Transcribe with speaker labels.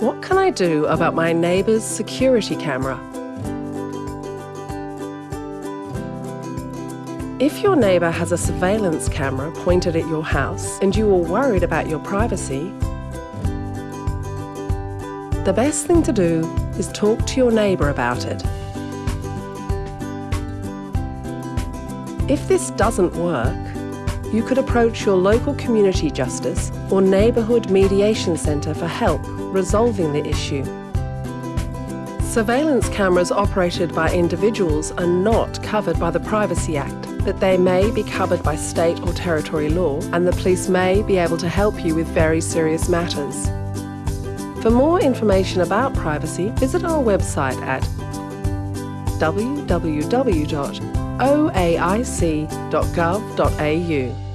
Speaker 1: What can I do about my neighbour's security camera? If your neighbour has a surveillance camera pointed at your house and you are worried about your privacy, the best thing to do is talk to your neighbour about it. If this doesn't work, you could approach your local community justice or neighbourhood mediation centre for help resolving the issue. Surveillance cameras operated by individuals are not covered by the Privacy Act, but they may be covered by state or territory law and the police may be able to help you with very serious matters. For more information about privacy, visit our website at www.oaic.gov.au.